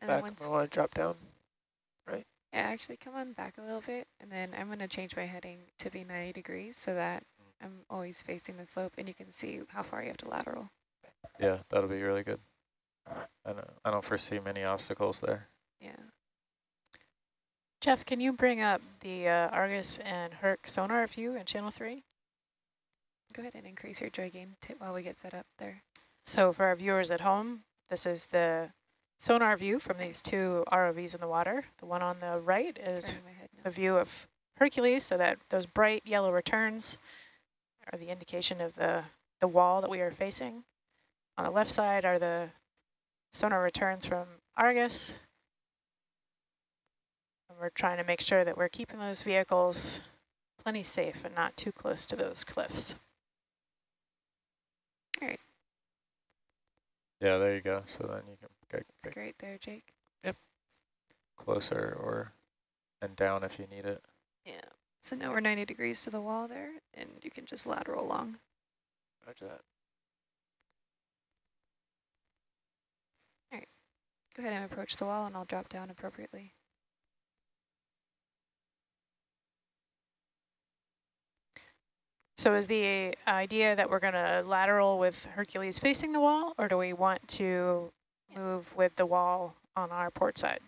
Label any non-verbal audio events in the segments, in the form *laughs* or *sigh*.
And back once- when I want to drop down. Right? Yeah, actually come on back a little bit and then I'm gonna change my heading to be 90 degrees so that I'm always facing the slope and you can see how far you have to lateral. Yeah, that'll be really good. I don't, I don't foresee many obstacles there. Yeah. Jeff, can you bring up the uh, Argus and Herc sonar view in channel three? Go ahead and increase your joy gain while we get set up there. So for our viewers at home, this is the sonar view from these two ROVs in the water. The one on the right is Turning my head now. a view of Hercules, so that those bright yellow returns are the indication of the, the wall that we are facing. On the left side are the sonar returns from Argus. And we're trying to make sure that we're keeping those vehicles plenty safe and not too close to those cliffs. All right. Yeah, there you go. So then you can get, It's get great there, Jake. Yep. Closer or and down if you need it. Yeah. So now we're 90 degrees to the wall there and you can just lateral along. Roger that. All right. Go ahead and approach the wall and I'll drop down appropriately. So is the idea that we're going to lateral with Hercules facing the wall, or do we want to move with the wall on our port side?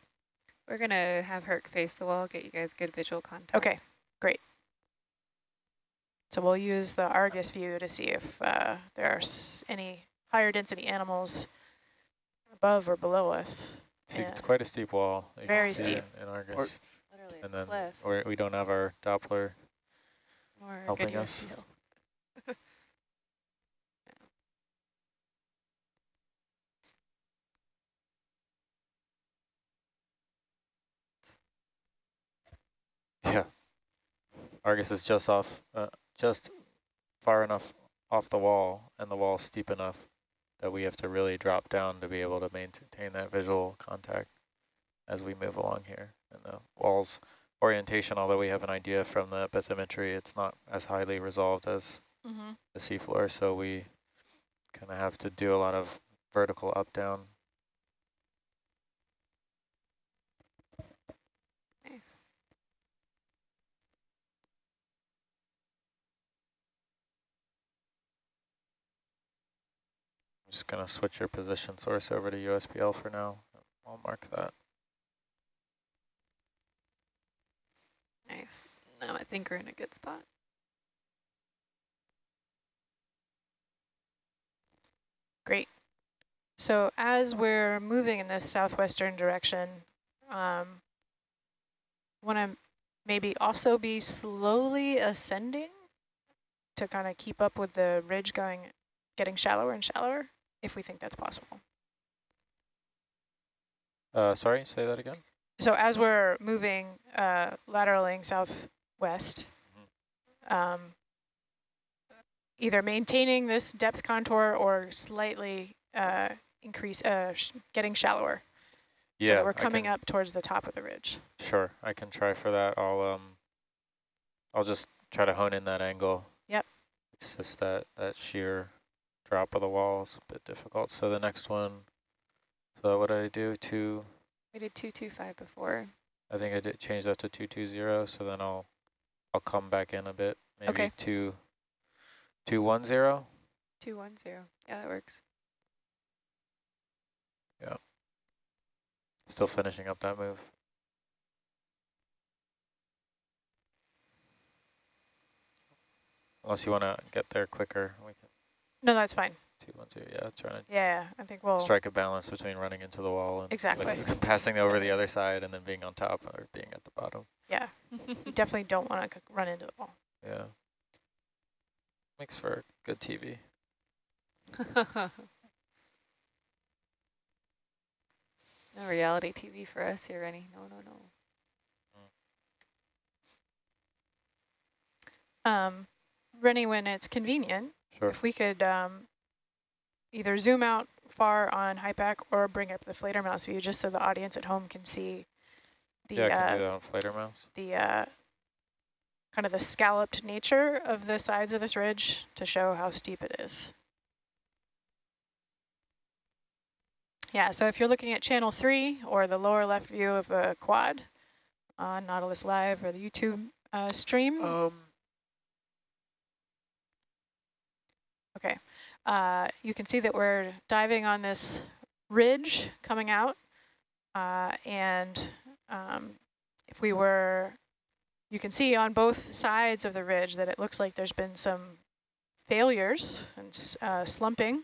We're gonna have Herc face the wall, get you guys good visual contact. Okay, great. So we'll use the Argus view to see if uh, there are s any higher density animals above or below us. See, it's quite a steep wall. you Very steep. it In Argus. Literally a and then cliff we're, we don't have our Doppler. or helping us. USBL. Yeah. Argus is just off, uh, just far enough off the wall, and the wall's steep enough that we have to really drop down to be able to maintain that visual contact as we move along here. And the wall's orientation, although we have an idea from the bathymetry, it's not as highly resolved as Mm -hmm. the seafloor, so we kind of have to do a lot of vertical up-down. Nice. I'm just going to switch your position source over to USBL for now. I'll mark that. Nice. Now I think we're in a good spot. Great. So as we're moving in this southwestern direction, um, want to maybe also be slowly ascending to kind of keep up with the ridge going, getting shallower and shallower, if we think that's possible. Uh, sorry, say that again? So as we're moving, uh, lateraling southwest, um, either maintaining this depth contour or slightly uh, increase, uh, sh getting shallower. So Yeah, we're coming can- up towards the top of the ridge. Sure, I can try for that. I'll um, I'll just try to hone in that angle. Yep. It's just that that sheer drop of the wall is a bit difficult. So the next one, so what did I do? Two, We did 225 before. I think I did change that to two two zero. So then I'll I'll come back in a bit. Maybe Okay. two two one zero. 210. Yeah, that works. Yeah. Still finishing up that move. Unless you want to get there quicker, we can No, that's fine. Two one two, Yeah, trying to Yeah, I think we'll, strike a balance between running into the wall and Exactly. like, *laughs* passing over the other side and then being on top or being at the bottom. yeah, you definitely don't want to run into the wall. Yeah. Makes for good TV. *laughs* no reality TV for us here, Rennie. No, no, no. Um, Rennie, when it's convenient, Sure. if we could um, either zoom out far on HIPAC or bring up the Fledermaus view just so the audience at home can see the yeah, I can uh, do that on Flater Mouse. the uh, kind of the scalloped nature of the sides of this ridge to show how steep it is. Yeah, so if you're looking at channel three or the lower left view of the quad on Nautilus Live or the YouTube uh, stream, Um, okay, uh, you can see that we're diving on this ridge coming out. Uh, and um, if we were, you can see on both sides of the ridge that it looks like there's been some failures and uh, slumping.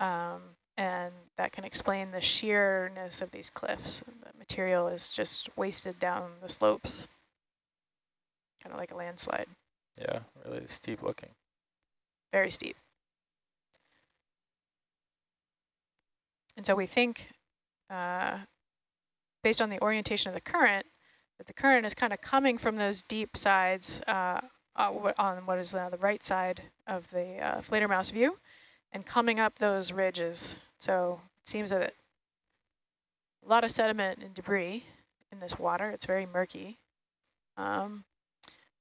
Um, and that can explain the sheerness of these cliffs. The material is just wasted down the slopes, kind of like a landslide, Yeah, really steep looking. Very steep. And so we think, uh, based on the orientation of the current, that the current is kind of coming from those deep sides uh, uh, on what is the right side of the uh, Fledermaus view and coming up those ridges. So it seems that a lot of sediment and debris in this water. It's very murky. Um,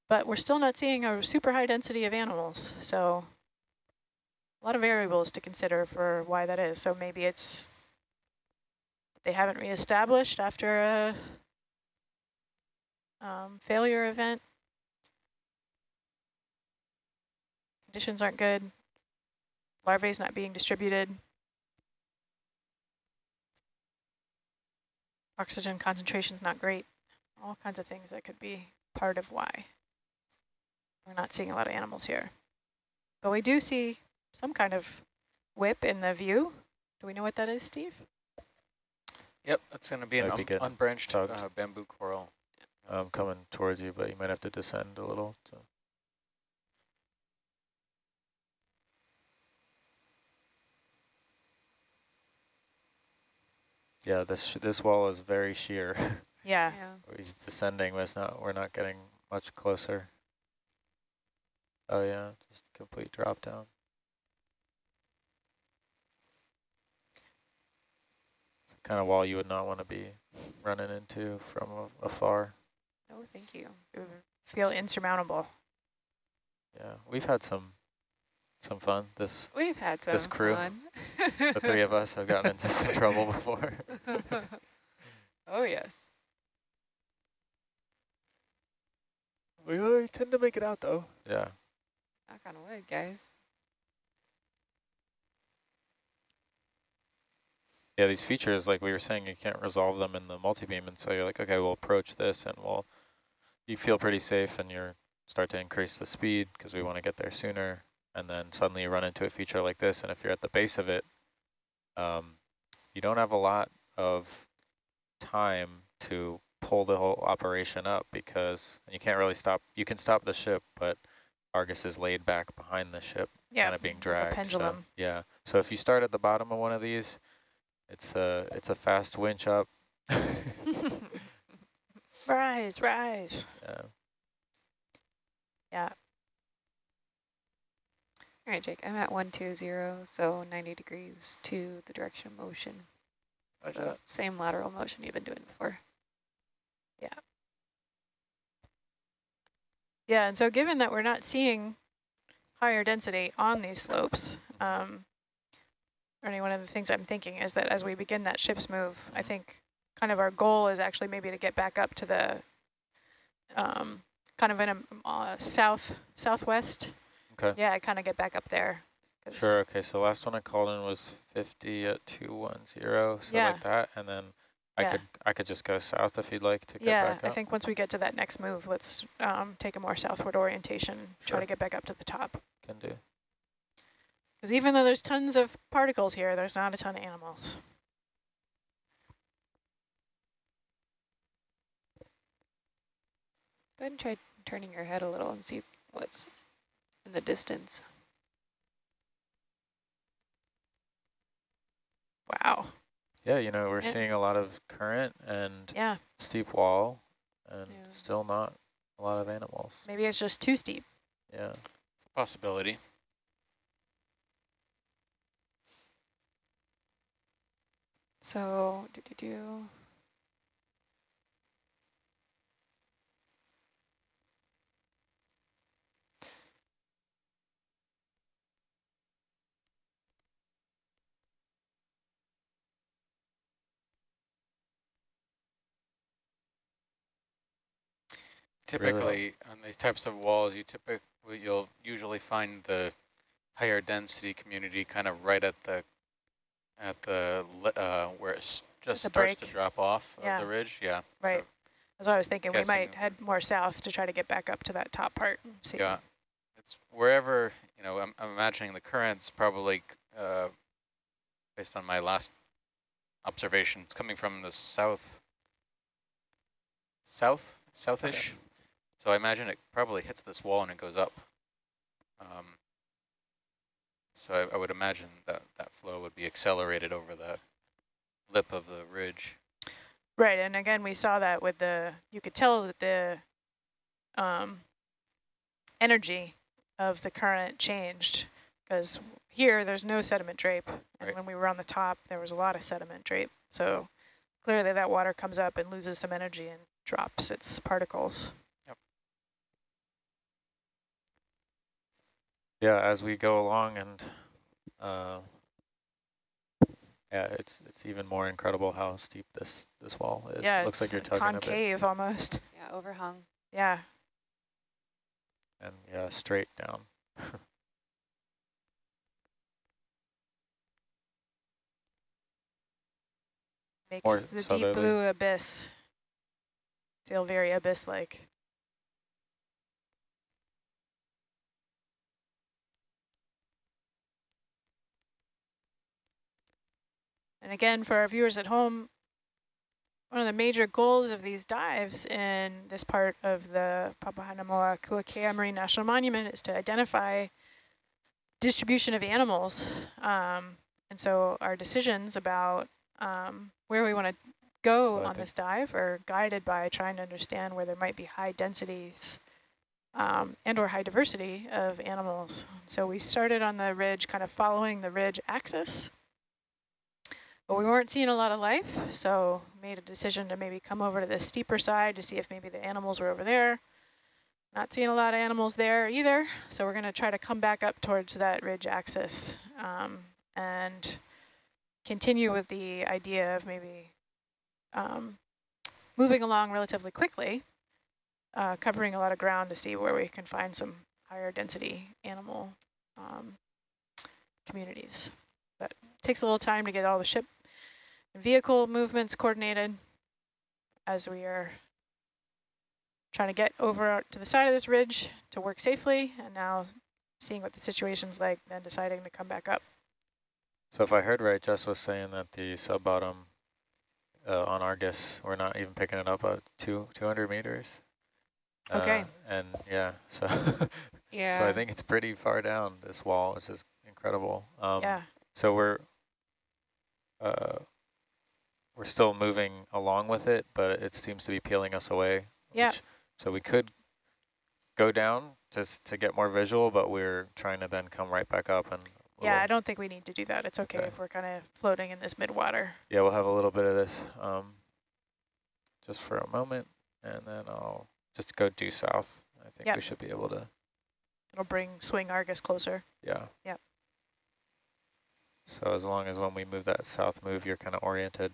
but we're still not seeing a super high density of animals. So a lot of variables to consider for why that is. So maybe it's they haven't reestablished after a um, failure event. Conditions aren't good. Larvae is not being distributed. Oxygen concentration is not great. All kinds of things that could be part of why we're not seeing a lot of animals here. But we do see some kind of whip in the view. Do we know what that is, Steve? Yep, that's going to be an be un unbranched uh, bamboo coral. Um, coming towards you, but you might have to descend a little. So. Yeah, this sh this wall is very sheer. *laughs* Yeah. He's descending, but it's not. We're not getting much closer. Oh yeah, just complete drop down. It's the kind of wall you would not want to be running into from afar. Oh, thank you. It would feel insurmountable. Yeah, we've had some some fun. This We've had some This crew, fun. the three of us have gotten into some trouble *laughs* before. *laughs* oh, yes. We uh, tend to make it out though. Yeah. Knock on wood, guys. Yeah, these features, like we were saying, you can't resolve them in the multi-beam, and so you're like, okay, we'll approach this, and we'll, you feel pretty safe, and you start to increase the speed because we want to get there sooner, and then suddenly you run into a feature like this, and if you're at the base of it, um, you don't have a lot of time to pull the whole operation up because you can't really stop. You can stop the ship, but Argus is laid back behind the ship, Yeah. kind of being dragged. A so- pendulum. yeah. So if you start at the bottom of one of these, it's a it's a fast winch up. *laughs* Rise, rise. Yeah. Yeah. All right, Jake, I'm at 120, so 90 degrees to the direction of motion. Roger So that. same lateral motion you've been doing before. Yeah. Yeah, and so given that we're not seeing higher density on these slopes, um, Ernie, one of the things I'm thinking is that as we begin that ship's move, I think kind of our goal is actually maybe to get back up to the um, kind of in a uh, south southwest. Okay. Yeah, kind of get back up there. Sure. Okay. So last one I called in was 50 at 210, so Yeah. like that, and then I Yeah. could I could just go south if you'd like to get Yeah, back I think once we get to that next move, let's um, take a more southward orientation, sure. try to get back up to the top. Can do. Because even though there's tons of particles here, there's not a ton of animals. Go ahead and try turning your head a little and see what's in the distance. Wow. Yeah. You know, we're Yeah. seeing a lot of current and Yeah, steep wall, and Yeah. still not a lot of animals. maybe it's just too steep. Yeah. Possibility. So, do, do, do. Typically, on these types of walls, you typically you'll usually find the higher density community kind of right at the at the, uh, where it just the starts to drop off Yeah. of the ridge, yeah. so- Right. That's what I was thinking. We might head more south to try to get back up to that top part. and See. Yeah, it's wherever, you know, I'm, I'm imagining the current's probably, uh, based on my last observation, it's coming from the south, south, southish. So I imagine it probably hits this wall and it goes up. Um, so I, I would imagine that that flow would be accelerated over the lip of the ridge. Right, and again, we saw that with the, you could tell that the um, energy of the current changed because here there's no sediment drape. And Right. when we were on the top, there was a lot of sediment drape. So clearly that water comes up and loses some energy and drops its particles. Yeah, as we go along and, uh, yeah, it's it's even more incredible how steep this this wall is. yeah, it looks like you're tugging a bit, concave almost. Yeah, overhung. Yeah, and yeah, straight down. *laughs* makes More the deep blue abyss feel very abyss-like. And again, for our viewers at home, one of the major goals of these dives in this part of the Papahanaumokuakea Marine National Monument is to identify distribution of animals. Um, and so our decisions about um, where we want to go So on this dive are guided by trying to understand where there might be high densities um, and or high diversity of animals. So we started on the ridge, kind of following the ridge axis. But we weren't seeing a lot of life, so made a decision to maybe come over to the steeper side to see if maybe the animals were over there. Not seeing a lot of animals there either, so we're going to try to come back up towards that ridge axis um, and continue with the idea of maybe um, moving along relatively quickly, uh, covering a lot of ground to see where we can find some higher density animal um, communities. But it takes a little time to get all the ship vehicle movements coordinated as we are trying to get over to the side of this ridge to work safely and now seeing what the situation's like, then deciding to come back up. So if I heard right, Jess was saying that the sub bottom uh, on Argus, we're not even picking it up at two 200 meters. Okay. Uh, and yeah, so Yeah. *laughs* so I think it's pretty far down this wall, which is incredible. Um, yeah, So we're uh, we're still moving along with it, but it seems to be peeling us away. Yeah. which- So we could go down just to get more visual, but we're trying to then come right back up and. yeah, I don't think we need to do that. It's okay Okay. if we're kind of floating in this midwater. Yeah, we'll have a little bit of this um, just for a moment, and then I'll just go due south. I think Yep. we should be able to, It'll bring swing Argus closer. yeah. Yep. So as long as when we move that south move, you're kind of oriented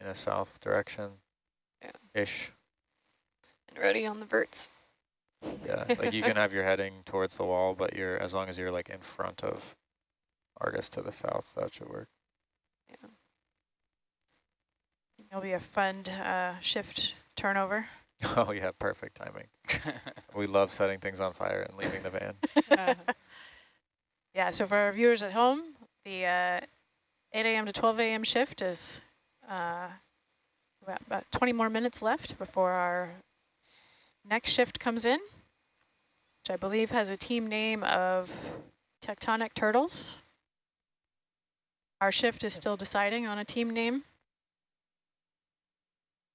in a south direction. Yeah. Ish. And ready on the verts. Yeah, like you can have your heading towards the wall, but you're as long as you're like in front of Argus to the south, that should work. Yeah. It'll be a fun uh, shift turnover. *laughs* Oh yeah, perfect timing. *laughs* We love setting things on fire and leaving the van. Uh, *laughs* Yeah, so for our viewers at home, the uh, 8 a.m. to 12 a.m. shift is uh, about, about 20 more minutes left before our next shift comes in, which I believe has a team name of Tectonic Turtles. Our shift is still deciding on a team name.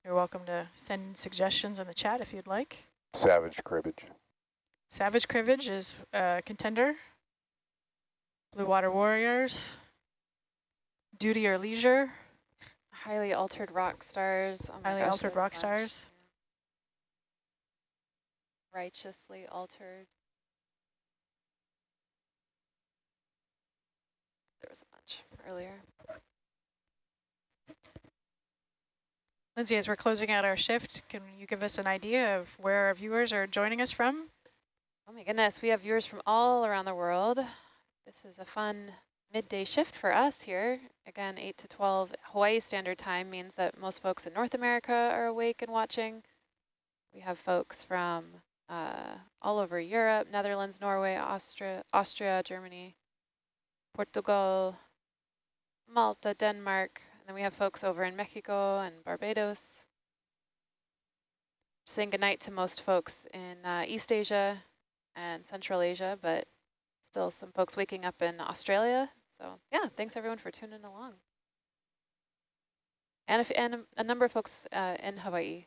You're welcome to send suggestions in the chat if you'd like. Savage cribbage. Savage Cribbage is a contender. Blue Water Warriors. Duty or Leisure. Highly altered rock stars. Oh Highly gosh, Altered Rock. Stars. Righteously altered. There was a bunch earlier. Lindsay, as we're closing out our shift, can you give us an idea of where our viewers are joining us from? Oh my goodness, we have viewers from all around the world. This is a fun midday shift for us here. Again, 8 to 12 Hawaii Standard Time means that most folks in North America are awake and watching. We have folks from uh, all over Europe, Netherlands, Norway, Austria, Austria, Germany, Portugal, Malta, Denmark, and then we have folks over in Mexico and Barbados. Saying goodnight to most folks in uh, East Asia and Central Asia, but still some folks waking up in Australia. So yeah, thanks everyone for tuning along. And, if, and a number of folks uh, in Hawaii.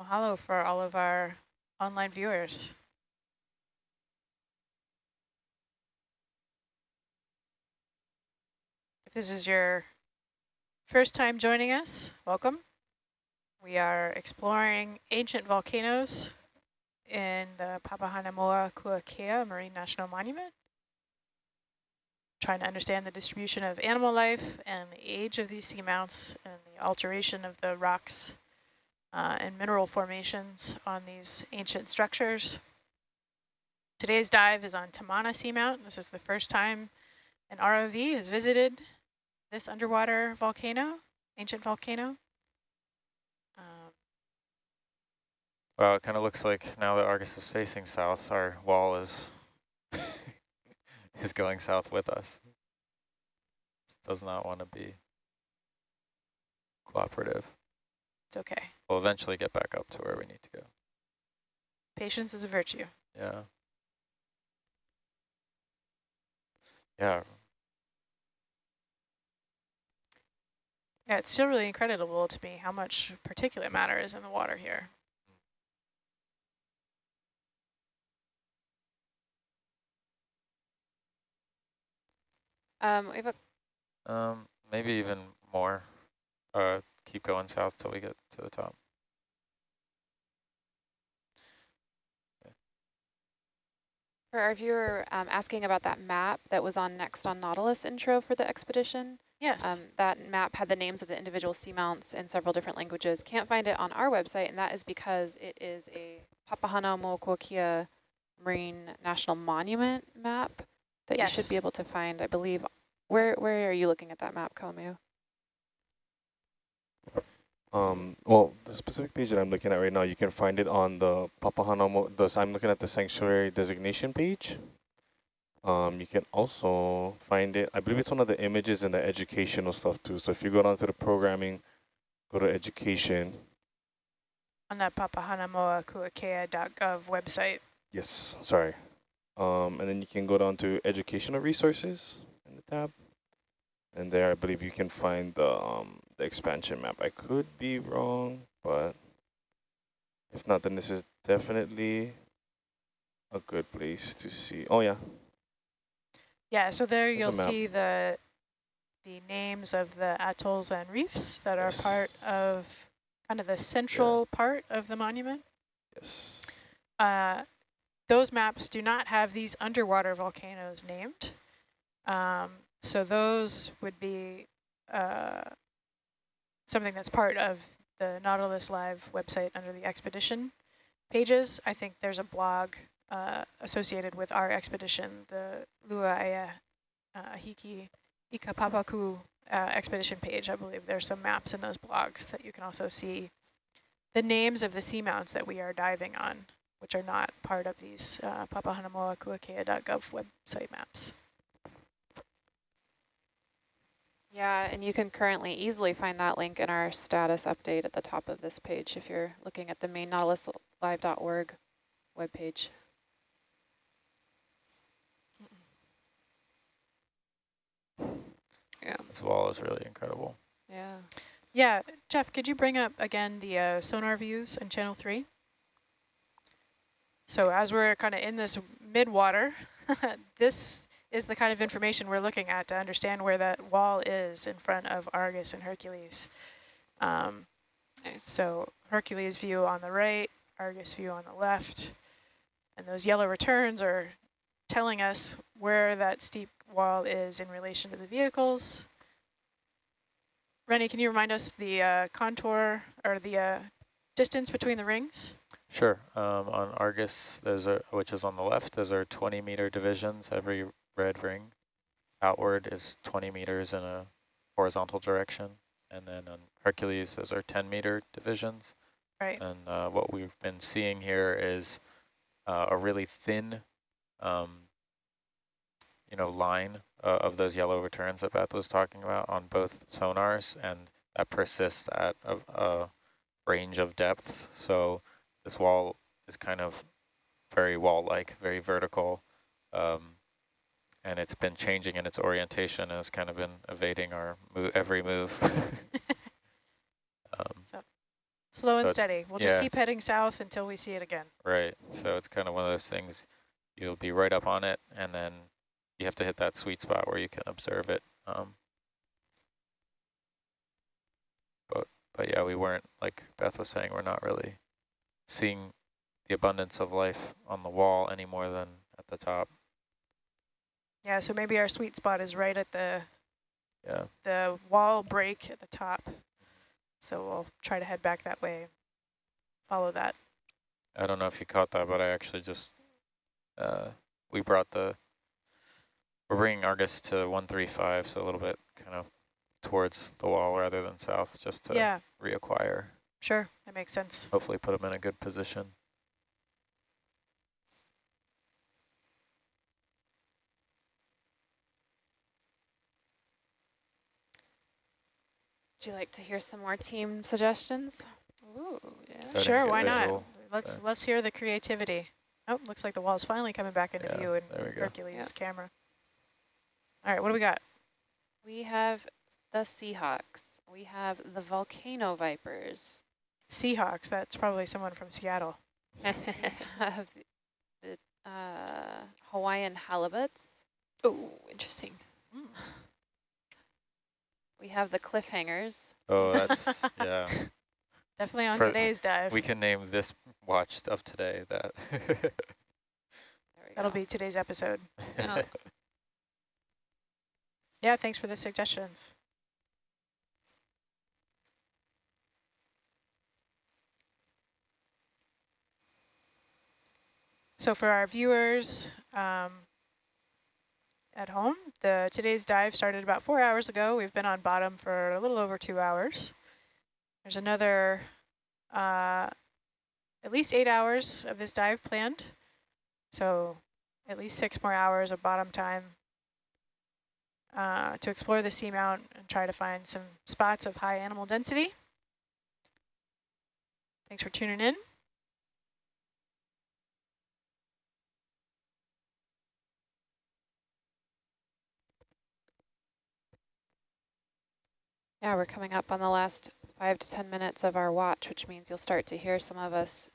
Mahalo for all of our online viewers. If this is your first time joining us, welcome. We are exploring ancient volcanoes in the Papahanaumokuakea Marine National Monument. Trying to understand the distribution of animal life and the age of these seamounts and the alteration of the rocks uh, and mineral formations on these ancient structures. Today's dive is on Tamana Seamount. This is the first time an ROV has visited this underwater volcano, ancient volcano. Um, Well, it kind of looks like now that Argus is facing south, our wall is *laughs* is going south with us. Does not want to be cooperative. it's okay. We'll eventually get back up to where we need to go. Patience is a virtue. Yeah. Yeah. Yeah, it's still really incredible to me how much particulate matter is in the water here. Um, we have a Um, maybe even more. Uh, keep going south till we get to the top. For our viewer um, asking about that map that was on next on Nautilus intro for the expedition, Yes. um, that map had the names of the individual seamounts in several different languages. Can't find it on our website, and that is because it is a Papahana Papahanaumokuakea Marine National Monument map that you should be able to find, I believe. Where where are you looking at that map, Kalamu? Um, well, the specific page that I'm looking at right now, you can find it on the Papahanaumo, the, I'm looking at the sanctuary designation page. Um, you can also find it, I believe it's one of the images in the educational stuff too. So if you go down to the programming, go to education. on that papahanaumokuakea.gov website. Yes, sorry. Um, and then you can go down to educational resources in the tab. And there, I believe you can find the, um, the expansion map. I could be wrong, but if not, then this is definitely a good place to see. Oh, yeah. Yeah, so there There's you'll see the the names of the atolls and reefs that are part of kind of the central part of the monument. Yes. Uh, those maps do not have these underwater volcanoes named. Um, so those would be uh, something that's part of the Nautilus Live website under the expedition pages. I think there's a blog uh, associated with our expedition, the Luaea uh, Hiki Ikapapaku uh, expedition page. I believe there's some maps in those blogs that you can also see the names of the seamounts that we are diving on which are not part of these uh, papahanaumokuakea.gov website maps. Yeah, and you can currently easily find that link in our status update at the top of this page if you're looking at the main nautiluslive.org webpage. Yeah, This wall is really incredible. yeah. Yeah, Jeff, could you bring up again the uh, sonar views in channel three? So as we're kind of in this mid-water, *laughs* this is the kind of information we're looking at to understand where that wall is in front of Argus and Hercules. Um. So Hercules view on the right, Argus view on the left, and those yellow returns are telling us where that steep wall is in relation to the vehicles. Rennie, can you remind us the uh, contour or the uh, distance between the rings? Sure. Um, on Argus, those are which is on the left. Those are 20 meter divisions. Every red ring outward is 20 meters in a horizontal direction, and then on Hercules, those are 10 meter divisions. Right. And uh, what we've been seeing here is uh, a really thin, um, you know, line uh, of those yellow returns that Beth was talking about on both sonars, and that persists at a, a range of depths. So this wall is kind of very wall-like, very vertical, um, and it's been changing in its orientation and it's kind of been evading our mo every move. *laughs* *laughs* um, Slow and So steady. We'll just keep heading south until we see it again. right, so it's kind of one of those things, you'll be right up on it, and then you have to hit that sweet spot where you can observe it. Um, but, but yeah, we weren't, like Beth was saying, we're not really seeing the abundance of life on the wall any more than at the top. Yeah, so maybe our sweet spot is right at the Yeah. the wall break at the top. So we'll try to head back that way. Follow that. I don't know if you caught that, but I actually just, uh, we brought the, we're bringing Argus to 135, so a little bit kind of towards the wall rather than south, just to yeah, reacquire, sure. That makes sense. hopefully put them in a good position. Would you like to hear some more team suggestions? Ooh, yeah. Sure, why not? Let's there. let's hear the creativity. Oh, looks like the wall's finally coming back into Yeah, view in there we go. Hercules Yep. camera. All right, what do we got? We have the Seahawks. We have the Volcano Vipers. Seahawks. That's probably someone from Seattle. we *laughs* have the uh, Hawaiian Halibuts. Oh, interesting. We have the Cliffhangers. Oh, that's, *laughs* yeah. Definitely on For- today's dive. We can name this watch of today that. *laughs* There we That'll go. be today's episode. Yeah. Yeah, thanks for the suggestions. So for our viewers um, at home, the today's dive started about four hours ago. We've been on bottom for a little over two hours. There's another uh, at least eight hours of this dive planned. So at least six more hours of bottom time uh, to explore the seamount and try to find some spots of high animal density. Thanks for tuning in. Yeah, we're coming up on the last five to 10 minutes of our watch, which means you'll start to hear some of us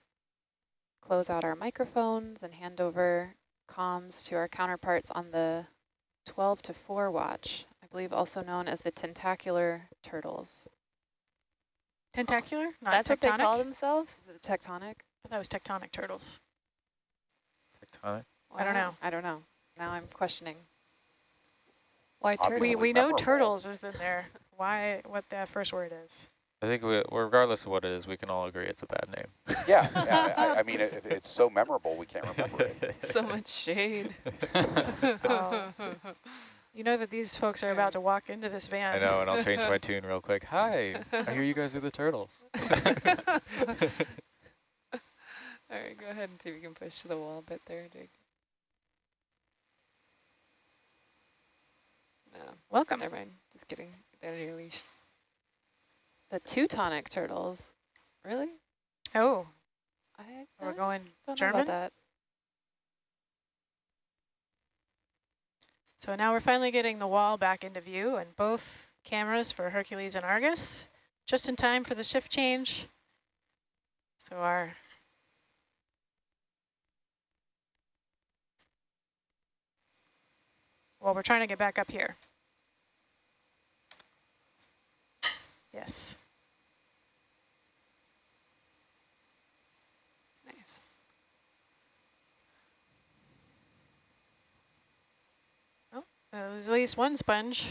close out our microphones and hand over comms to our counterparts on the 12 to 4 watch, I believe also known as the tentacular turtles. Tentacular, not That's tectonic. what they call themselves? The tectonic? I thought it was tectonic turtles. Tectonic. I don't know. I don't know. Now I'm questioning. Why Obviously We we know turtles is in there. Why? What that first word is? I think we, regardless of what it is, we can all agree it's a bad name. Yeah, yeah I, I *laughs* mean, it, it's so memorable, we can't remember it. *laughs* So much shade. Oh. *laughs* You know that these folks are about to walk into this van. I know, and I'll change my tune real quick. Hi, I hear you guys are the turtles. All right, go ahead and see if you can push to the wall a bit there, Jake. No, Welcome. never mind. Just kidding. Of your leash. The Teutonic turtles. Really? Oh, I we're going German. that. So now we're finally getting the wall back into view and both cameras for Hercules and Argus, just in time for the shift change. So our well, we're trying to get back up here. Yes. Nice. Uh, there's at least one sponge.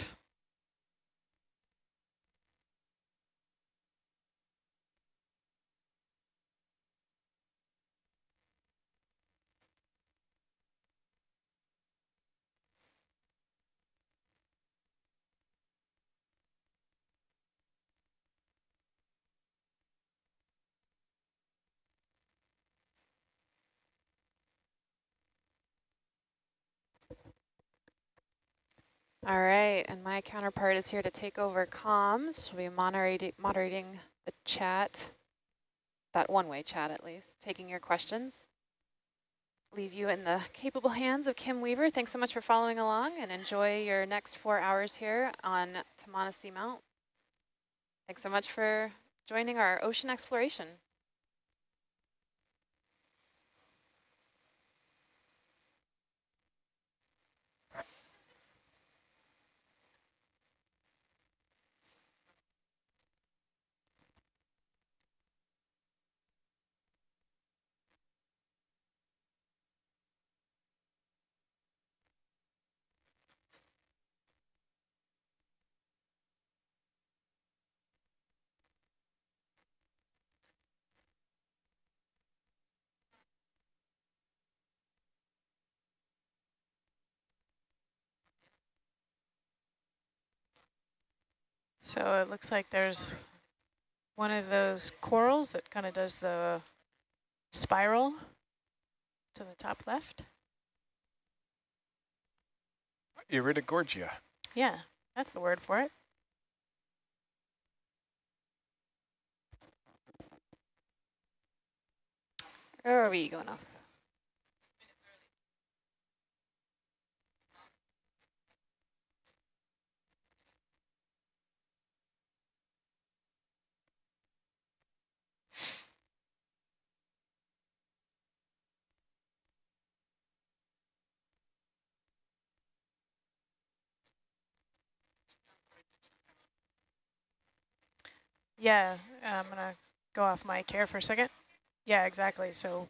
All right, and my counterpart is here to take over comms. She'll be moderating, moderating the chat, that one-way chat at least, taking your questions. Leave you in the capable hands of Kim Weaver. Thanks so much for following along and enjoy your next four hours here on Tamana Seamount. Thanks so much for joining our ocean exploration. So it looks like there's one of those corals that kind of does the spiral to the top left. Iridogorgia. Yeah, that's the word for it. Where are we going off? Yeah, I'm going to go off mic here for a second. Yeah, exactly. So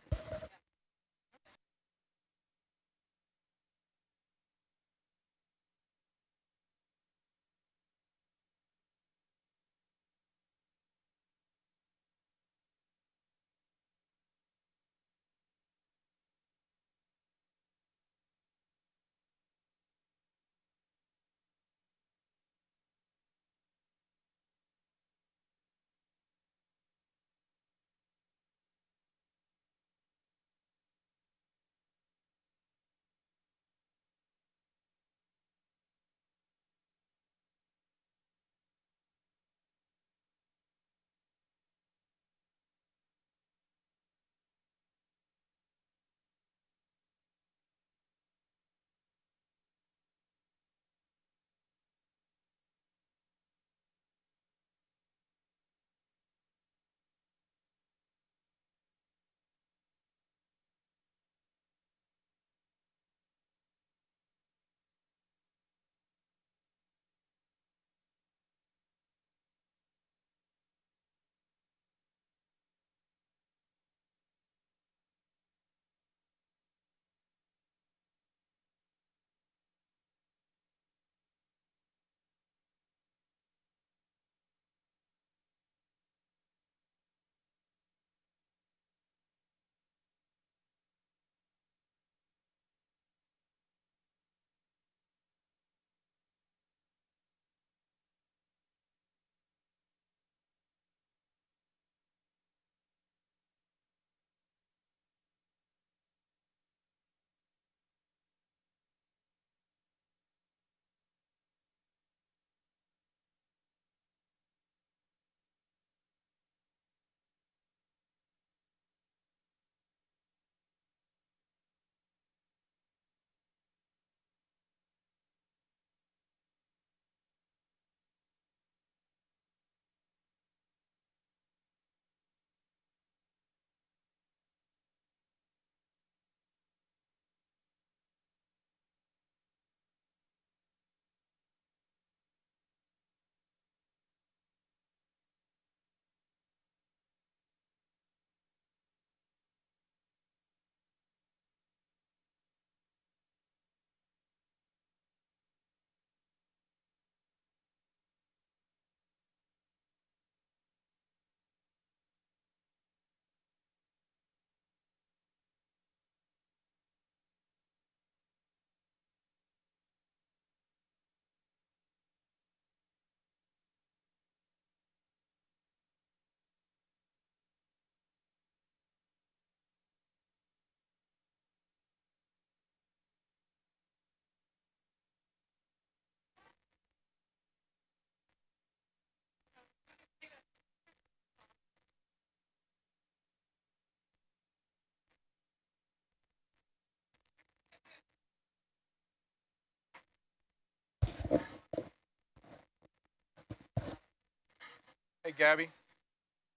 Hey, Gabby,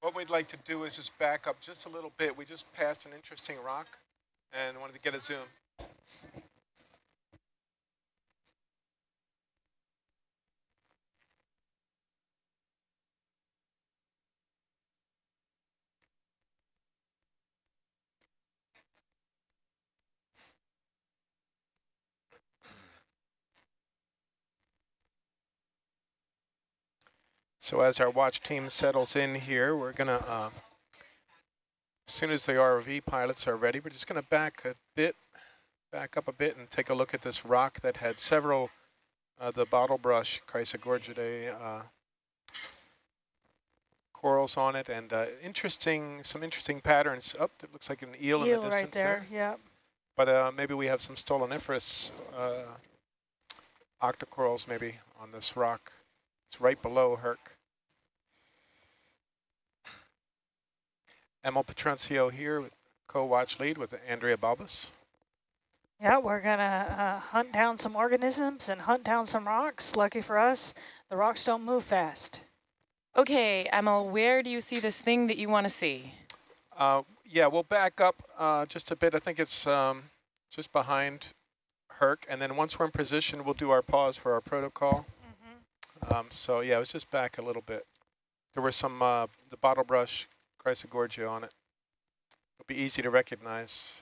what we'd like to do is just back up just a little bit. We just passed an interesting rock and wanted to get a zoom. So as our watch team settles in here, we're going to, uh, as soon as the ROV pilots are ready, we're just going to back a bit, back up a bit and take a look at this rock that had several, uh, the bottle brush Chrysogorgiidae uh, corals on it and uh, interesting, some interesting patterns. Up, oh, it looks like an eel, eel in the distance right there. there. Yeah. But uh, maybe we have some stoloniferous uh, octocorals maybe on this rock. It's right below Herc. Emil Petrencio here, co-watch lead with Andrea Balbus. Yeah, we're going to uh, hunt down some organisms and hunt down some rocks. Lucky for us, the rocks don't move fast. Okay, Emil, where do you see this thing that you want to see? Uh, yeah, we'll back up uh, just a bit. I think it's um, just behind Herc. And then once we're in position, we'll do our pause for our protocol. Um, so yeah, it was just back a little bit. There were some, uh, the bottle brush Chrysogorgia on it. It'll be easy to recognize.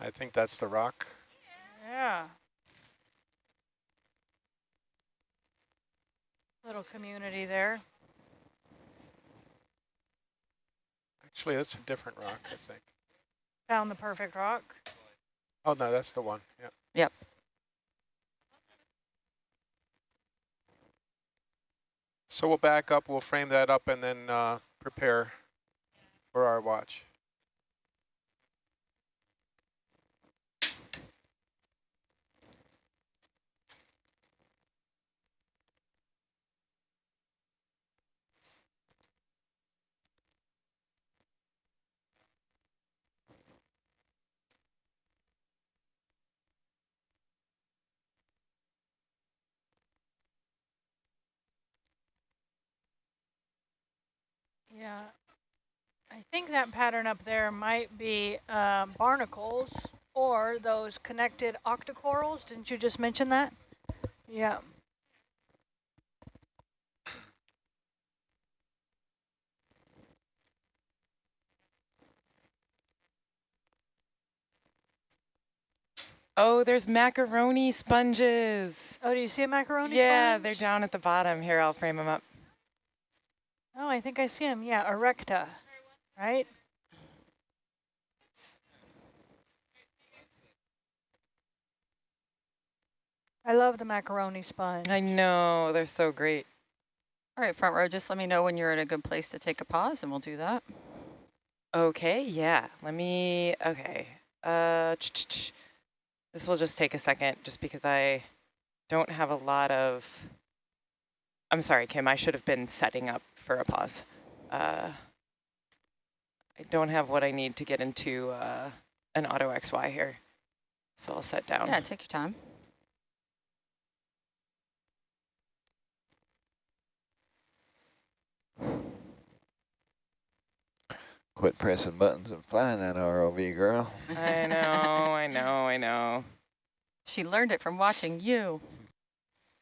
I think that's the rock. Yeah. Little community there. Actually, that's a different rock, I think. Found the perfect rock. Oh, no, that's the one. Yep. Yep. So we'll back up, we'll frame that up, and then uh, prepare for our watch. Yeah, I think that pattern up there might be um, barnacles or those connected octocorals. Didn't you just mention that? Yeah. Oh, there's macaroni sponges. Oh, do you see a macaroni yeah, sponge? they're down at the bottom. Here, I'll frame them up. Oh, I think I see him. Yeah, erecta, right? I love the macaroni sponge. I know, they're so great. All right, front row, just let me know when you're at a good place to take a pause and we'll do that. Okay, yeah, let me, okay. Uh, ch -ch -ch. This will just take a second just because I don't have a lot of, I'm sorry, Kim, I should have been setting up for a pause. Uh, I don't have what I need to get into uh, an auto XY here, so I'll set down. Yeah, take your time. Quit pressing buttons and flying that ROV, girl. I know, I know, I know. She learned it from watching you.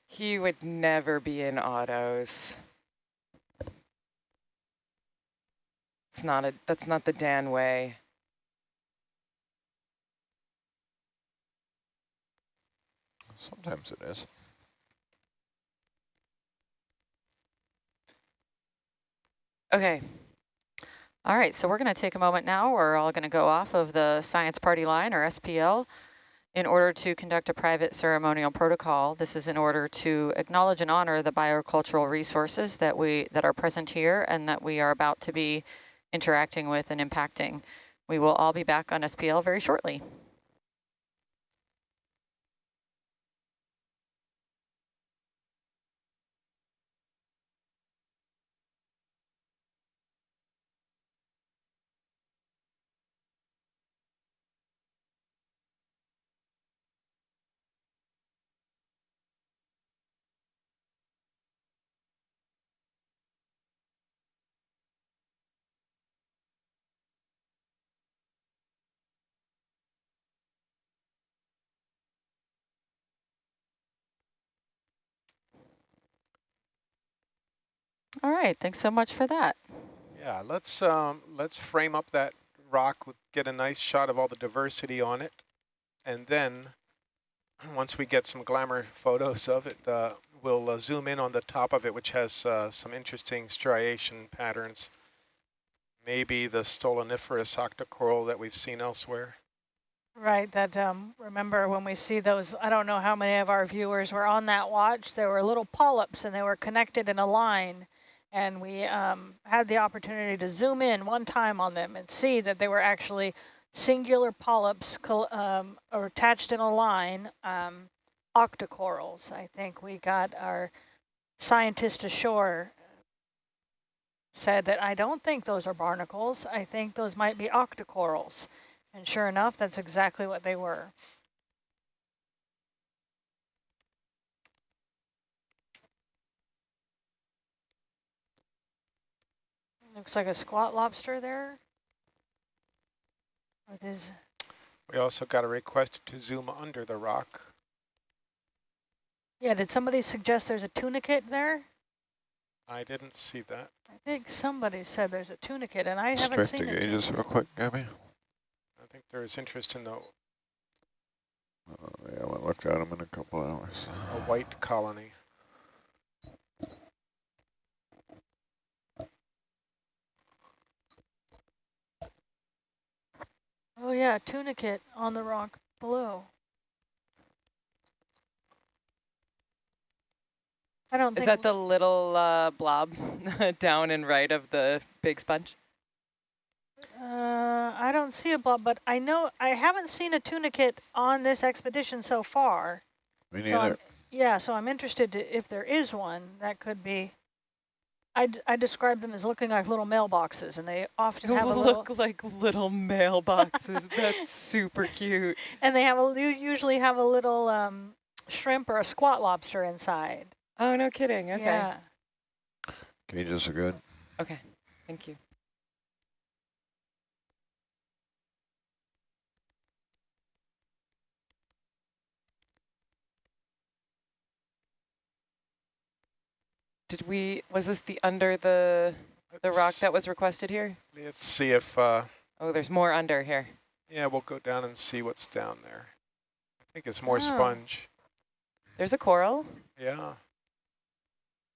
He would never be in autos. It's not a, that's not the Dan way. Sometimes it is. Okay. All right, so we're going to take a moment now. We're all going to go off of the science party line, or SPL, in order to conduct a private ceremonial protocol. This is in order to acknowledge and honor the biocultural resources that we that are present here and that we are about to be interacting with and impacting. We will all be back on SPL very shortly. All right, thanks so much for that. Yeah, let's um, let's frame up that rock, with, get a nice shot of all the diversity on it, and then *clears throat* once we get some glamour photos of it, uh, we'll uh, zoom in on the top of it, which has uh, some interesting striation patterns. Maybe the stoloniferous octocoral that we've seen elsewhere. Right, that, um, remember when we see those, I don't know how many of our viewers were on that watch, there were little polyps and they were connected in a line. And we um, had the opportunity to zoom in one time on them and see that they were actually singular polyps um, attached in a line, um, octocorals. I think we got our scientist ashore said that I don't think those are barnacles. I think those might be octocorals. And sure enough, that's exactly what they were. Looks like a squat lobster there. With his we also got a request to zoom under the rock. Yeah, did somebody suggest there's a tunicate there? I didn't see that. I think somebody said there's a tunicate, and I haven't seen it. the gauges real quick, Gabby. I think there is interest in the... Uh, yeah, I will look at them in a couple hours. A white colony. Oh yeah, tunicate on the rock below. I don't Is that the little uh, blob *laughs* down and right of the big sponge? Uh, I don't see a blob, but I know I haven't seen a tunicate on this expedition so far. Me neither. So yeah, so I'm interested to, if there is one, that could be I, I describe them as looking like little mailboxes, and they often have *laughs* look a little like little mailboxes. *laughs* That's super cute. And they have a usually have a little um, shrimp or a squat lobster inside. Oh, no kidding. Okay. Yeah. Cages are good. Okay, thank you. Did we, was this the under the the rock that was requested here? Let's see if... Uh, oh, there's more under here. Yeah, we'll go down and see what's down there. I think it's more oh. sponge. There's a coral. Yeah.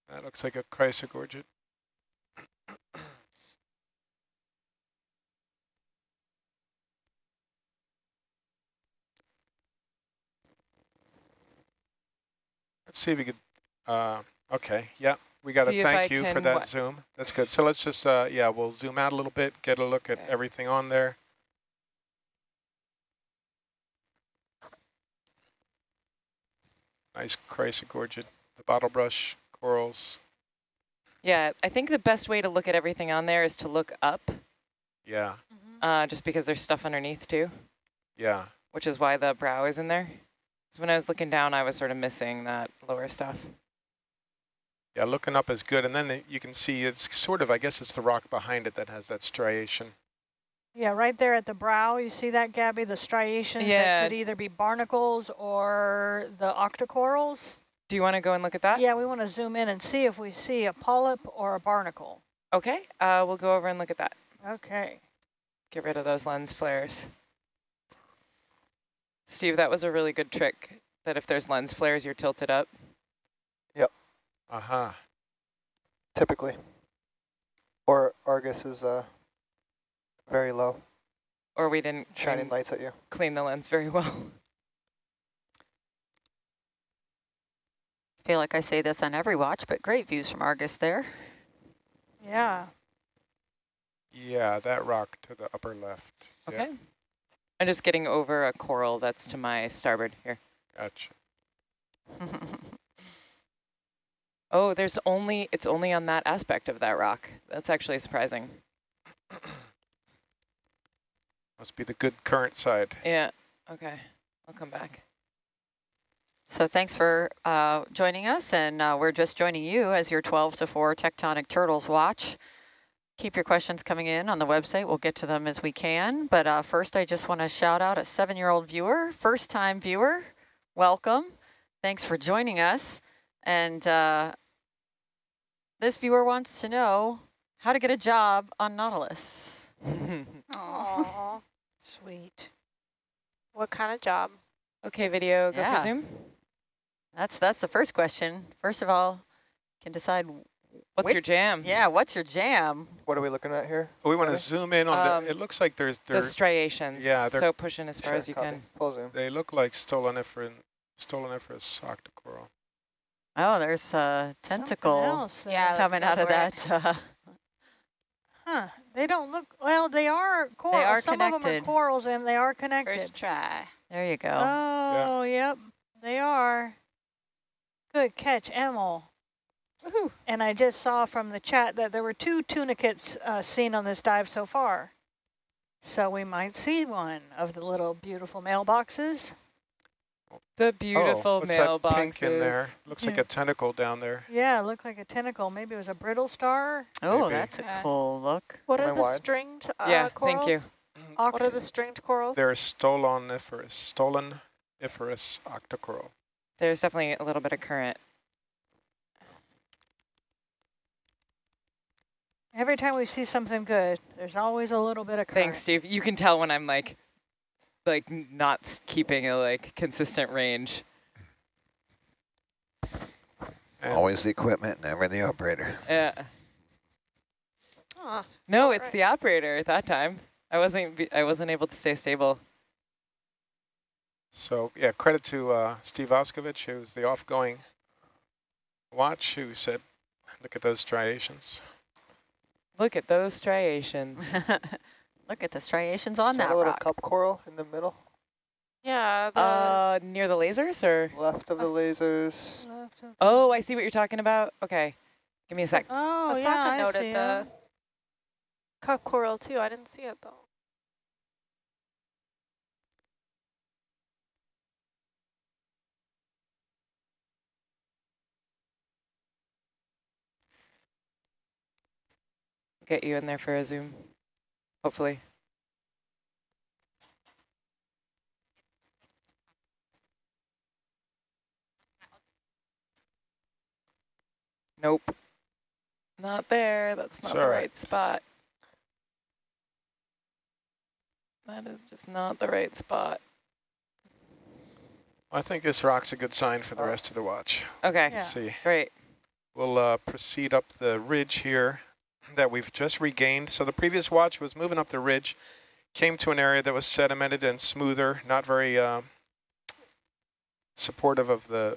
That looks like a chrysogorgid. Let's see if we could, uh, okay, yeah, we got to thank you for that zoom. That's good. So let's just, uh, yeah, we'll zoom out a little bit, get a look okay. at everything on there. Nice chrysogorgid, the bottle brush, corals. Yeah, I think the best way to look at everything on there is to look up. Yeah. Mm -hmm. uh, just because there's stuff underneath too. Yeah. Which is why the brow is in there. So when I was looking down, I was sort of missing that lower stuff. Yeah, looking up is good. And then you can see it's sort of, I guess it's the rock behind it that has that striation. Yeah, right there at the brow, you see that, Gabby? The striations yeah. that could either be barnacles or the octocorals. Do you want to go and look at that? Yeah, we want to zoom in and see if we see a polyp or a barnacle. Okay, uh, we'll go over and look at that. Okay. Get rid of those lens flares. Steve, that was a really good trick, that if there's lens flares, you're tilted up. Uh-huh. Typically. Or Argus is uh, very low. Or we didn't shining lights at you. Clean the lens very well. I feel like I say this on every watch, but great views from Argus there. Yeah. Yeah, that rock to the upper left. Okay. Yeah. I'm just getting over a coral that's to my starboard here. Gotcha. *laughs* Oh, there's only, it's only on that aspect of that rock. That's actually surprising. Must be the good current side. Yeah, okay, I'll come back. So thanks for uh, joining us, and uh, we're just joining you as your 12 to 4 Tectonic Turtles watch. Keep your questions coming in on the website. We'll get to them as we can. But uh, first, I just want to shout out a seven-year-old viewer, first-time viewer. Welcome. Thanks for joining us. And uh, this viewer wants to know how to get a job on Nautilus. *laughs* Aw, sweet. What kind of job? okay, video, go Yeah. for Zoom. That's that's the first question. First of all, can decide. What's which- your jam? Yeah, what's your jam? What are we looking at here? We want to zoom in on Um, the, it looks like there's, The striations. yeah, they're- so push in as far Sure, as you copy. can. Full zoom. they look like stoloniferous, stoloniferous octocoral. Oh, there's a tentacle else. Yeah, coming out of that. Uh, Huh. They don't look, well, they are corals. They are Some of them are corals and they are connected. First try. there you go. Oh, yep, they are. Good catch, Emil. Woohoo. And I just saw from the chat that there were two tunicates uh, seen on this dive so far. So we might see one of the little beautiful mailboxes. The beautiful oh, what's that mailboxes. pink in there? Looks like a tentacle down there. Yeah, it looked like a tentacle. Maybe it was a brittle star. oh, maybe. that's a cool look. What Am are I the wide? stringed uh, Yeah, corals? thank you. What are the stringed corals? They're stoloniferous, stoloniferous octocoral. There's definitely a little bit of current. Every time we see something good, there's always a little bit of current. Thanks, Steve. You can tell when I'm like, like not keeping a like consistent range. And Always the equipment, never the operator. Yeah. Aw, No, it's right. the operator at that time. I wasn't. I wasn't able to stay stable. So yeah, credit to uh, Steve Oskovich, who's the off-going watch, who said, look at those striations. Look at those striations. *laughs* Look at the striations on Is that that a little rock. cup coral in the middle, Yeah, the uh, near the lasers or? left of the lasers? Left of- Oh, I see what you're talking about. Okay, give me a sec. Oh, Asaka yeah, I noted see the it. cup coral too. I didn't see it though. Get you in there for a zoom. Hopefully. Nope. Not there. That's not It's the right. right. spot. That is just not the right spot. I think this rock's a good sign for the rest of the watch. Okay, Yeah. Let's see. great. We'll uh, proceed up the ridge here that we've just regained. So the previous watch was moving up the ridge, came to an area that was sedimented and smoother, not very uh, supportive of the,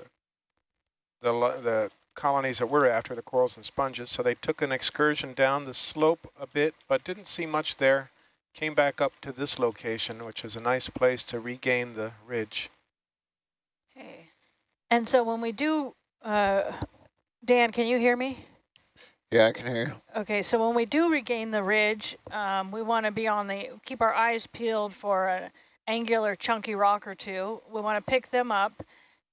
the the colonies that we're after, the corals and sponges. So they took an excursion down the slope a bit, but didn't see much there. Came back up to this location, which is a nice place to regain the ridge. Okay. And so when we do, uh, Dan, can you hear me? Yeah, I can hear you. Okay, so when we do regain the ridge, um, we want to be on the, keep our eyes peeled for an angular chunky rock or two. We want to pick them up.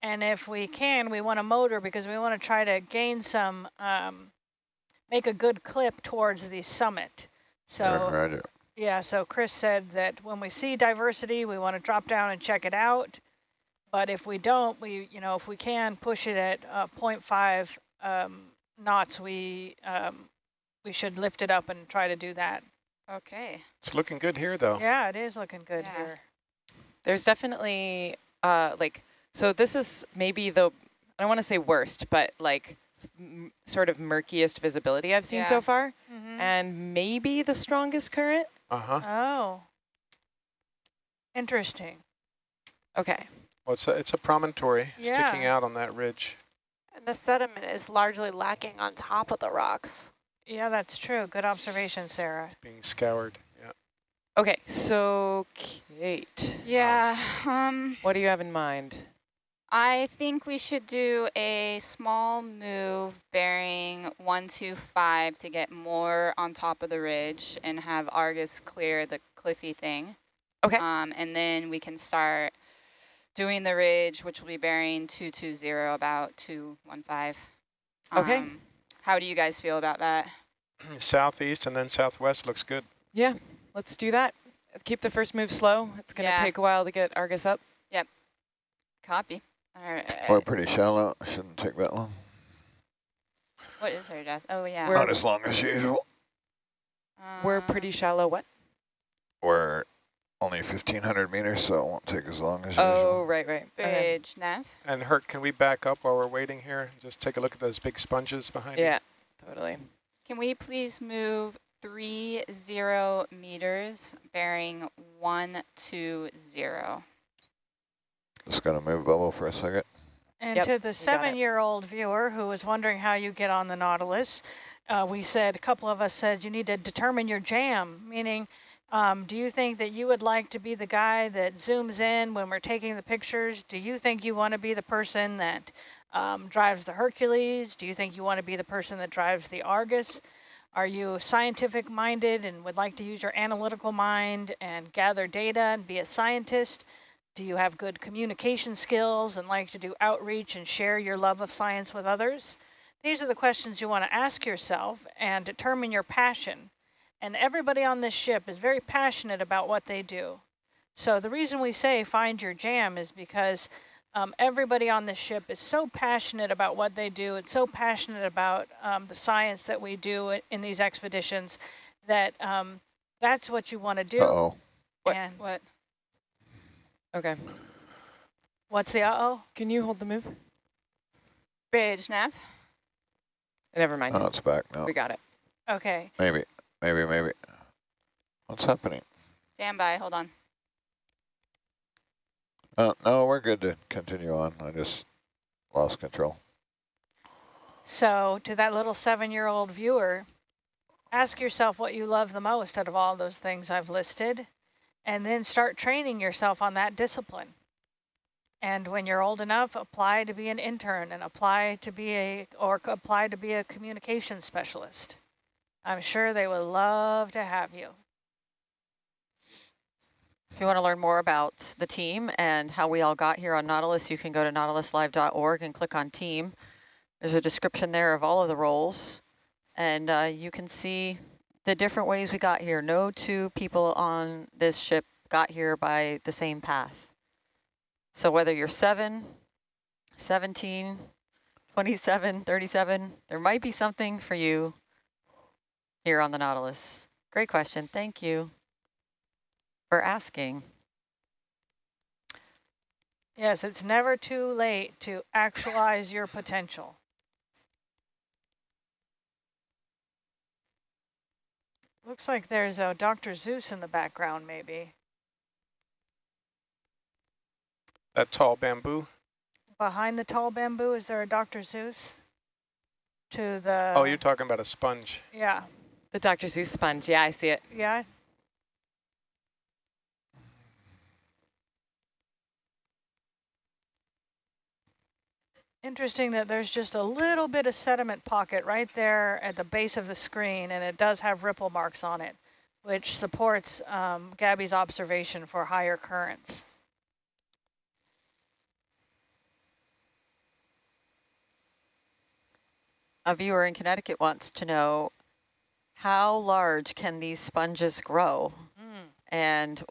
And if we can, we want to motor because we want to try to gain some, um, make a good clip towards the summit. So Yeah, roger. yeah, so Chris said that when we see diversity, we want to drop down and check it out. But if we don't, we, you know, if we can push it at uh, 0.5 um, knots, we um, we should lift it up and try to do that. Okay. It's looking good here, though. Yeah, it is looking good Yeah. here. There's definitely uh like so this is maybe the I don't want to say worst, but like m sort of murkiest visibility I've seen Yeah. so far, Mhm. and maybe the strongest current. Uh-huh. Oh, interesting. Okay. Well, it's a, it's a promontory sticking out on that ridge. And the sediment is largely lacking on top of the rocks. Yeah, that's true. Good observation, Sarah. being scoured. Yeah. Okay, so Kate, Yeah, um, what do you have in mind? I think we should do a small move bearing 125 to get more on top of the ridge and have Argus clear the cliffy thing. Okay. Um, and then we can start doing the ridge, which will be bearing 220, about 215. Okay. Um, how do you guys feel about that? *clears throat* Southeast and then southwest looks good. Yeah, let's do that. Keep the first move slow. It's going to Yeah. take a while to get Argus up. Yep. Copy. All right. We're pretty shallow. Shouldn't take that long. What is her depth? Oh, yeah. We're- Not as long as usual. We're Um, pretty shallow. What? We're only 1,500 meters, so it won't take as long as Oh, usual. right, right. Okay. Bridge, Nav. And Herc, can we back up while we're waiting here? Just take a look at those big sponges behind you. Yeah, totally. Can we please move three zero meters bearing one two zero? Just gonna move bubble for a second. And Yep, to the seven-year-old viewer who was wondering how you get on the Nautilus, uh, we said, a couple of us said you need to determine your jam, meaning um, do you think that you would like to be the guy that zooms in when we're taking the pictures? Do you think you want to be the person that um, drives the Hercules? Do you think you want to be the person that drives the Argus? Are you scientific minded and would like to use your analytical mind and gather data and be a scientist? Do you have good communication skills and like to do outreach and share your love of science with others? These are the questions you want to ask yourself and determine your passion. And everybody on this ship is very passionate about what they do. So the reason we say find your jam is because um, everybody on this ship is so passionate about what they do and so passionate about um, the science that we do in these expeditions that um, that's what you want to do. Uh-oh. What- And What? Okay. what's the uh-oh? Can you hold the move? Bridge, Nav. Never mind. Oh, it's back now. We got it. Okay. Maybe, maybe, maybe. What's happening? Stand by, hold on. Oh, no, we're good to continue on. I just lost control. So to that little seven-year-old viewer, ask yourself what you love the most out of all those things I've listed, and then start training yourself on that discipline. And when you're old enough, apply to be an intern and apply to be a, or apply to be a communication specialist. I'm sure they would love to have you. If you want to learn more about the team and how we all got here on Nautilus, you can go to nautiluslive.org and click on team. There's a description there of all of the roles, and uh, you can see the different ways we got here. No two people on this ship got here by the same path. So whether you're 7, 17, 27, 37, there might be something for you here on the Nautilus. Great question. Thank you for asking. Yes, it's never too late to actualize your potential. Looks like there's a Dr. Seuss in the background, maybe. That tall bamboo. Behind the tall bamboo, is there a Dr. Seuss? To the... oh, you're talking about a sponge. Yeah, The Dr. Seuss sponge. Yeah, I see it. yeah. Interesting that there's just a little bit of sediment pocket right there at the base of the screen, and it does have ripple marks on it, which supports um, Gabby's observation for higher currents. A viewer in Connecticut wants to know how large can these sponges grow Mm. and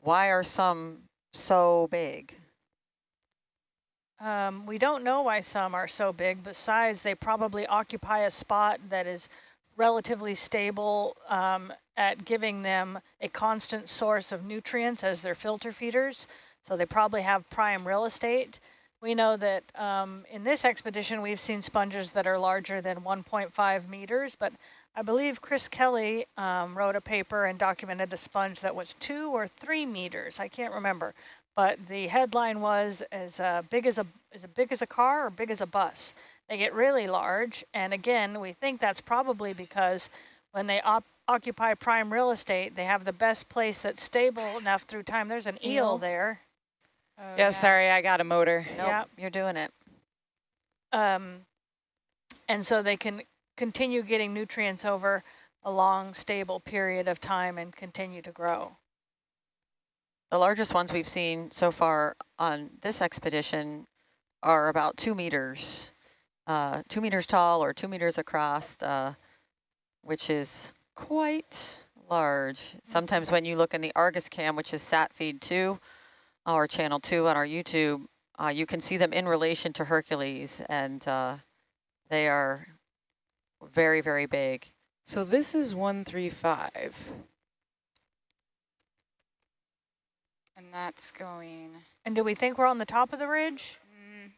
why are some so big? Um, we don't know why some are so big. Besides, they probably occupy a spot that is relatively stable um, at giving them a constant source of nutrients as their filter feeders. So they probably have prime real estate. We know that um, in this expedition, we've seen sponges that are larger than 1.5 meters, but I believe Chris Kelley um, wrote a paper and documented the sponge that was two or three meters. I can't remember. But the headline was as uh, big as a as big as a car or big as a bus. They get really large, and again, we think that's probably because when they op occupy prime real estate, they have the best place that's stable enough through time. There's an eel, Eel. there. Oh, yeah, sorry, I got a motor. Nope, Yeah. you're doing it. Um, and so they can continue getting nutrients over a long, stable period of time and continue to grow. The largest ones we've seen so far on this expedition are about two meters, uh, two meters tall or two meters across, uh, which is quite large. Sometimes when you look in the Argus cam, which is sat feed two, or channel two on our YouTube, uh, you can see them in relation to Hercules, and uh, they are very, very big. So this is 135. And that's going. And do we think we're on the top of the ridge? Mm,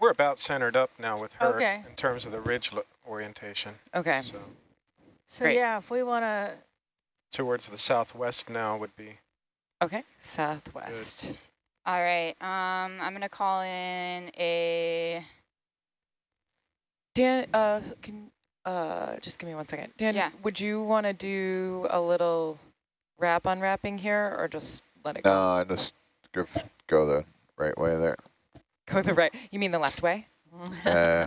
We're about centered up now with her Okay. in terms of the ridge orientation. Okay. So So Great. yeah, if we want to, towards the southwest now would be Okay. Southwest. all right. Um, I'm gonna call in a. Dan, uh, can uh, just give me one second. Dan, Yeah. would you want to do a little wrap unwrapping here, or just let it No, go? I just go, go the right way there. Go the right. You mean the left way? *laughs* Uh,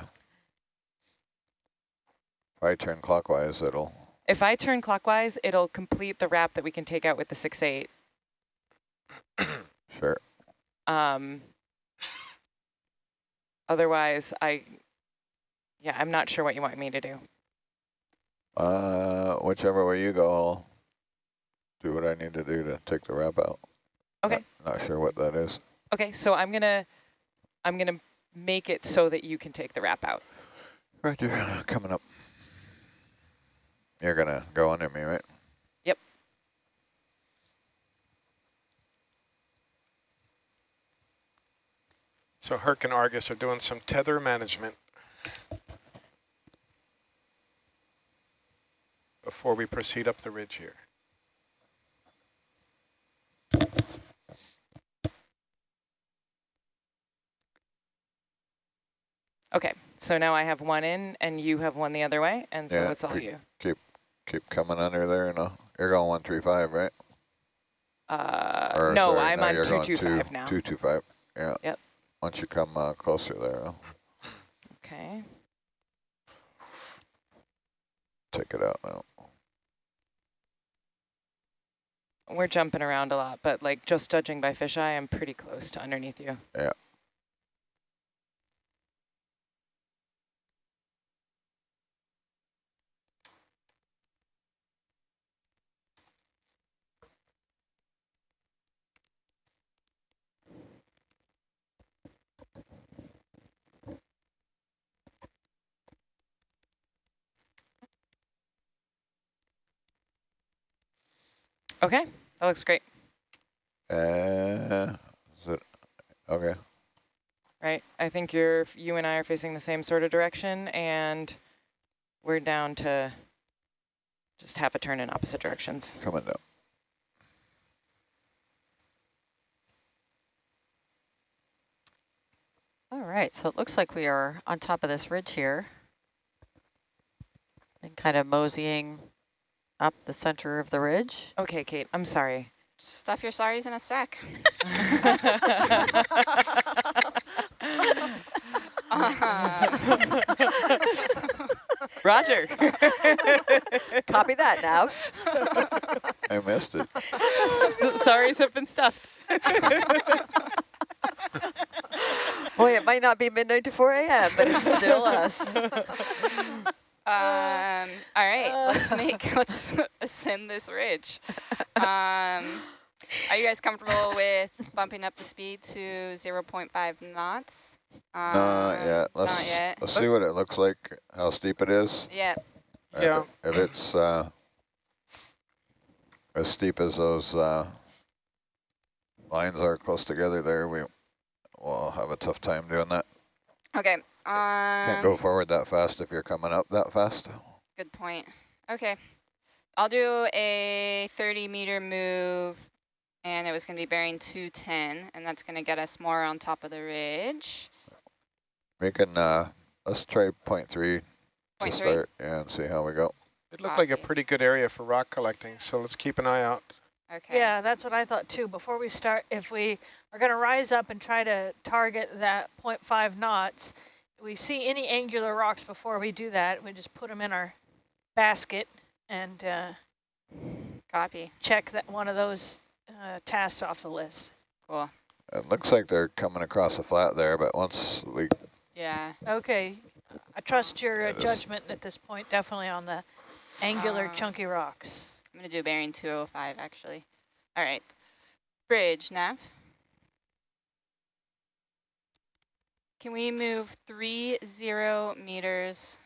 if I turn clockwise, it'll. If I turn clockwise, it'll complete the wrap that we can take out with the six eight. Sure. Um, otherwise, I, yeah, I'm not sure what you want me to do. Uh, whichever way you go, I'll do what I need to do to take the wrap out. Okay. Not, not sure what that is. Okay, so I'm gonna, I'm gonna make it so that you can take the wrap out. Roger, coming up. You're gonna go under me, right? Yep. So Herc and Argus are doing some tether management before we proceed up the ridge here. Okay, so now I have one in and you have one the other way, and so Yeah, it's all pre- you. Keep keep coming under there, and I'll, you're going one three five, right? Uh, Or, no, sorry, I'm no, on you're going 225 two, now. Two two five. Yeah. Yep. Once you come uh, closer there, I'll Okay. take it out now. We're jumping around a lot, but like just judging by fisheye, I'm pretty close to underneath you. Yeah. Okay, that looks great. Uh, is it okay? Right, I think you're, you and I are facing the same sort of direction, and we're down to just half a turn in opposite directions. Coming down. All right, so it looks like we are on top of this ridge here and kind of moseying up the center of the ridge. Okay, Kate, I'm sorry. Stuff your sorries in a sack. *laughs* Uh-huh. Roger. *laughs* Copy that, Nav. I missed it. *laughs* S sorries have been stuffed. Boy, it might not be midnight to 4 a.m., but it's still us. All uh, right, *laughs* let's ascend this ridge. Um, are you guys comfortable with bumping up the speed to 0.5 knots? Um, Not yet. Let's Not yet. let's see what it looks like. How steep it is. Yeah. If Yeah. it- If it's uh, as steep as those uh, lines are close together there, we will have a tough time doing that. Okay. Can't go Um, forward that fast if you're coming up that fast. good point. Okay. I'll do a 30 meter move and it was going to be bearing 210 and that's going to get us more on top of the ridge. We can uh, let's try point three Point to three? start, yeah, and see how we go. It looked like a pretty good area for rock collecting, so let's keep an eye out. Okay. yeah, that's what I thought too. Before we start, if we are going to rise up and try to target that 0.5 knots, we see any angular rocks before we do that, we just put them in our basket and uh, Copy. check that one of those uh, tasks off the list. Cool. It looks like they're coming across the flat there, but once we Yeah. Okay, I trust your uh, judgment at this point, definitely on the angular Um, chunky rocks. I'm going to do bearing 205 actually. All right. Bridge, Nav. Can we move three zero meters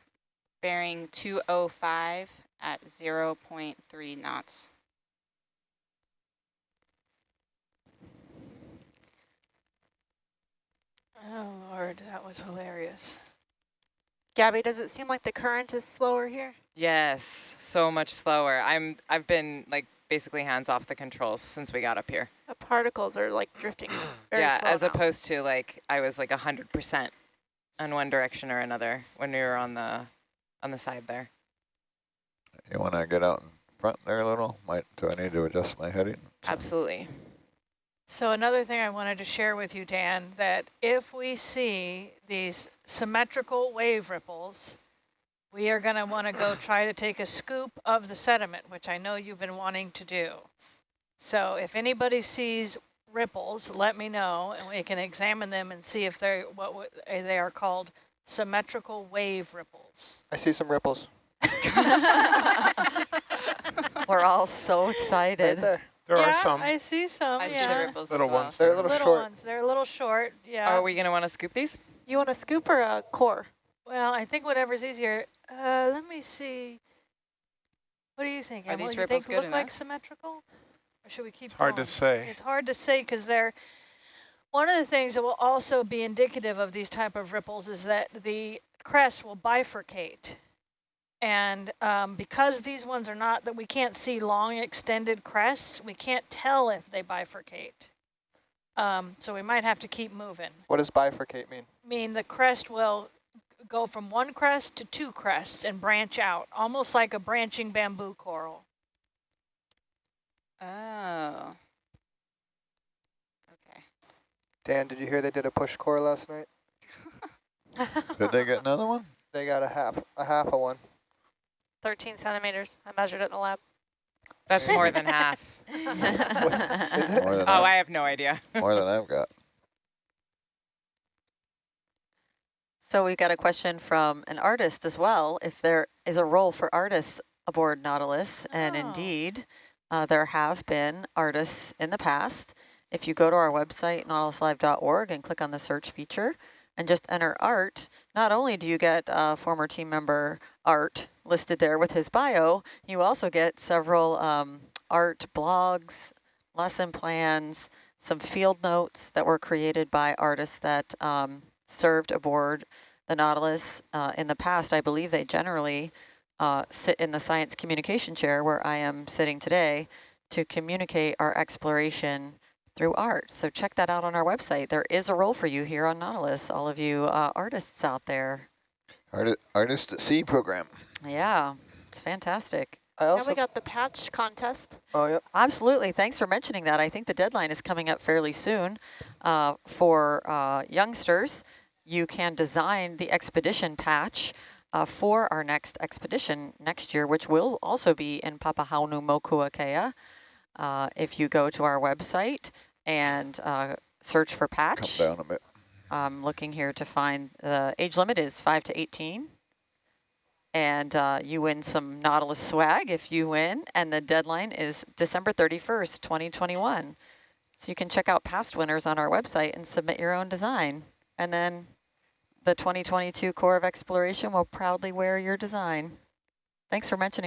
bearing 205 at 0.3 knots. Oh, Lord, that was hilarious. Gabby, does it seem like the current is slower here? Yes, so much slower. I'm I've been like basically hands off the controls since we got up here. The particles are like drifting very *clears throat* yeah, slow as now. opposed to like I was like a hundred percent on one direction or another when we were on the on the side there. You want to get out in front there a little? Might do I need to adjust my heading? Absolutely. So another thing I wanted to share with you, Dan, that if we see these symmetrical wave ripples, we are going to want to go *clears throat* try to take a scoop of the sediment, which I know you've been wanting to do. So if anybody sees ripples, let me know, and we can examine them and see if they're what w- they are called symmetrical wave ripples. I see some ripples *laughs* We're all so excited. right excited. there. There yeah, are some I see some. I see yeah. ripples little as well. ones. They're a little little short. ones. They're a little short. Yeah. Are we gonna want to scoop these? You want a scoop or a core? Well, I think whatever's easier. Uh, let me see. What do you think? Are Emily? these you ripples think good look like symmetrical? Or should we keep It's hard to say. It's hard to say because they're one of the things that will also be indicative of these type of ripples is that the crest will bifurcate. And um, because these ones are not, that we can't see long extended crests, we can't tell if they bifurcate. Um, so we might have to keep moving. What does bifurcate mean? mean the crest will go from one crest to two crests and branch out, almost like a branching bamboo coral. Oh. Okay. Dan, did you hear they did a push core last night? *laughs* Did they get another one? They got a half, a half of one. 13 centimeters. I measured it in the lab. That's more than half. *laughs* Is it? More than, Oh, I, I have no idea. more than I've got. So we got a question from an artist as well, if there is a role for artists aboard Nautilus, and Oh. indeed, uh, there have been artists in the past. If you go to our website, nautiluslive.org, and click on the search feature, and just enter art, not only do you get uh, former team member art listed there with his bio, you also get several um, art blogs, lesson plans, some field notes that were created by artists that um, served aboard the Nautilus uh, in the past. I believe they generally uh, sit in the science communication chair where I am sitting today to communicate our exploration through art. So check that out on our website. There is a role for you here on Nautilus, all of you uh, artists out there. Arti Artist at Sea program. Yeah, it's fantastic. I And also, we got the patch contest. oh, yep. Absolutely. Thanks for mentioning that. I think the deadline is coming up fairly soon uh, for uh, youngsters. You can design the expedition patch uh, for our next expedition next year, which will also be in Papahanaumokuakea. Uh, if you go to our website and uh, search for Come patch, down a bit. I'm looking here to find the age limit is 5 to 18. And uh, you win some Nautilus swag if you win. And the deadline is December 31st, 2021. So you can check out past winners on our website and submit your own design. And then the 2022 Corps of Exploration will proudly wear your design. Thanks for mentioning